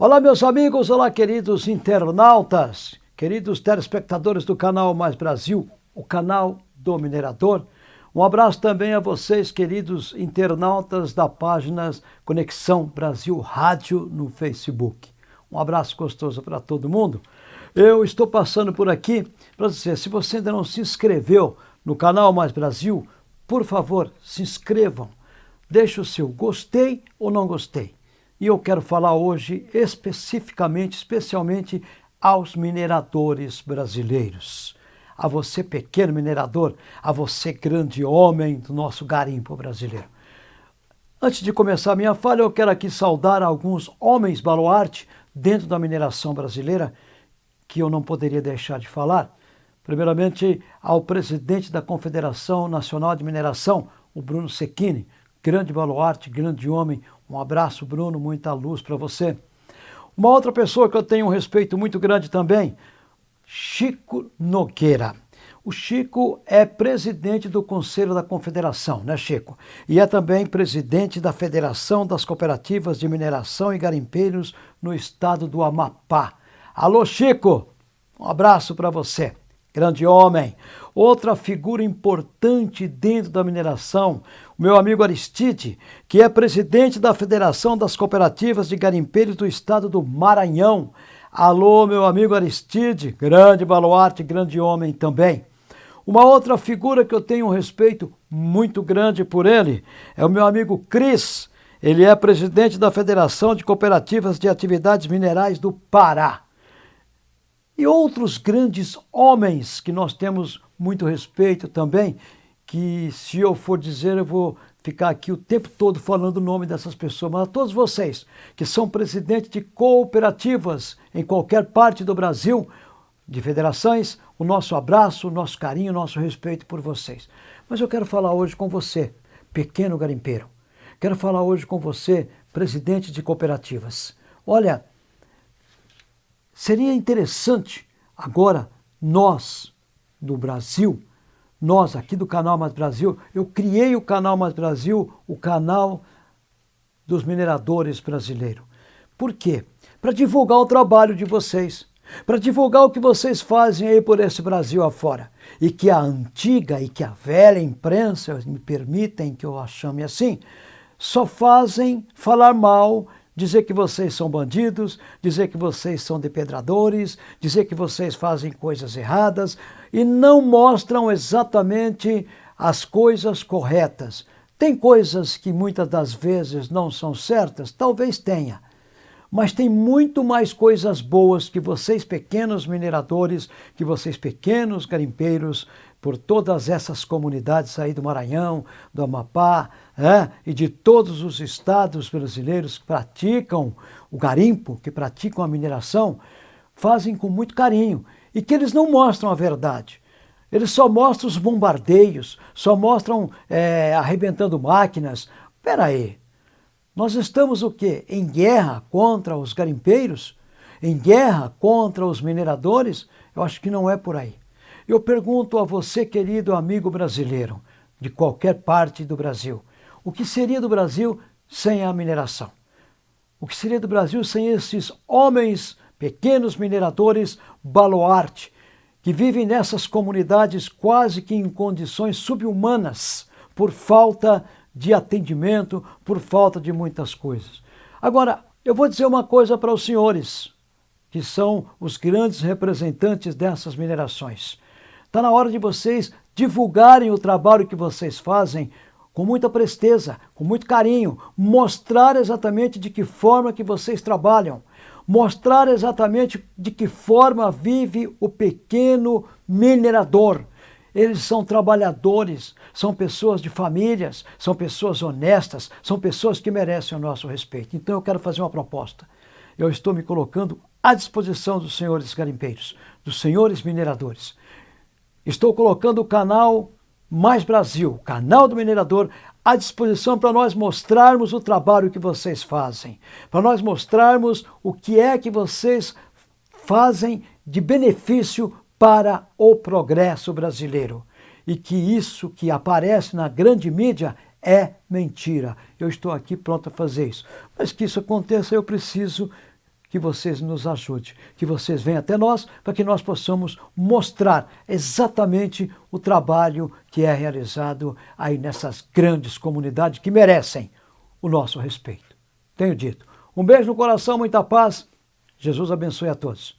Olá, meus amigos, olá, queridos internautas, queridos telespectadores do canal Mais Brasil, o canal do Minerador. Um abraço também a vocês, queridos internautas da página Conexão Brasil Rádio no Facebook. Um abraço gostoso para todo mundo. Eu estou passando por aqui para dizer, se você ainda não se inscreveu no canal Mais Brasil, por favor, se inscrevam. Deixe o seu gostei ou não gostei. E eu quero falar hoje especificamente, especialmente aos mineradores brasileiros. A você, pequeno minerador, a você, grande homem do nosso garimpo brasileiro. Antes de começar minha fala, eu quero aqui saudar alguns homens baluarte dentro da mineração brasileira que eu não poderia deixar de falar. Primeiramente, ao presidente da Confederação Nacional de Mineração, o Bruno Sequini, grande baluarte, grande homem, um abraço, Bruno, muita luz para você. Uma outra pessoa que eu tenho um respeito muito grande também, Chico Nogueira. O Chico é presidente do Conselho da Confederação, né, Chico? E é também presidente da Federação das Cooperativas de Mineração e Garimpeiros no estado do Amapá. Alô, Chico! Um abraço para você, grande homem. Outra figura importante dentro da mineração, o meu amigo Aristide, que é presidente da Federação das Cooperativas de Garimpeiros do Estado do Maranhão. Alô, meu amigo Aristide, grande baluarte, grande homem também. Uma outra figura que eu tenho um respeito muito grande por ele é o meu amigo Cris. Ele é presidente da Federação de Cooperativas de Atividades Minerais do Pará. E outros grandes homens que nós temos muito respeito também, que se eu for dizer, eu vou ficar aqui o tempo todo falando o nome dessas pessoas, mas a todos vocês que são presidentes de cooperativas em qualquer parte do Brasil, de federações, o nosso abraço, o nosso carinho, o nosso respeito por vocês. Mas eu quero falar hoje com você, pequeno garimpeiro. Quero falar hoje com você, presidente de cooperativas. Olha, seria interessante agora nós, do Brasil, nós aqui do canal Mais Brasil, eu criei o canal Mais Brasil, o canal dos mineradores brasileiros. Por quê? Para divulgar o trabalho de vocês, para divulgar o que vocês fazem aí por esse Brasil afora. E que a antiga e que a velha imprensa, me permitem que eu a chame assim, só fazem falar mal dizer que vocês são bandidos, dizer que vocês são depedradores, dizer que vocês fazem coisas erradas e não mostram exatamente as coisas corretas. Tem coisas que muitas das vezes não são certas? Talvez tenha. Mas tem muito mais coisas boas que vocês pequenos mineradores, que vocês pequenos garimpeiros por todas essas comunidades aí do Maranhão, do Amapá é, e de todos os estados brasileiros que praticam o garimpo, que praticam a mineração, fazem com muito carinho e que eles não mostram a verdade. Eles só mostram os bombardeios, só mostram é, arrebentando máquinas. Espera aí, nós estamos o quê? Em guerra contra os garimpeiros? Em guerra contra os mineradores? Eu acho que não é por aí. Eu pergunto a você, querido amigo brasileiro, de qualquer parte do Brasil, o que seria do Brasil sem a mineração? O que seria do Brasil sem esses homens, pequenos mineradores, baluarte, que vivem nessas comunidades quase que em condições subhumanas por falta de atendimento, por falta de muitas coisas. Agora, eu vou dizer uma coisa para os senhores, que são os grandes representantes dessas minerações. Está na hora de vocês divulgarem o trabalho que vocês fazem com muita presteza, com muito carinho, mostrar exatamente de que forma que vocês trabalham, mostrar exatamente de que forma vive o pequeno minerador. Eles são trabalhadores, são pessoas de famílias, são pessoas honestas, são pessoas que merecem o nosso respeito. Então eu quero fazer uma proposta. Eu estou me colocando à disposição dos senhores garimpeiros, dos senhores mineradores. Estou colocando o canal Mais Brasil, canal do minerador, à disposição para nós mostrarmos o trabalho que vocês fazem, para nós mostrarmos o que é que vocês fazem de benefício para o progresso brasileiro. E que isso que aparece na grande mídia é mentira. Eu estou aqui pronto a fazer isso. Mas que isso aconteça, eu preciso que vocês nos ajudem, que vocês venham até nós para que nós possamos mostrar exatamente o trabalho que é realizado aí nessas grandes comunidades que merecem o nosso respeito. Tenho dito. Um beijo no coração, muita paz. Jesus abençoe a todos.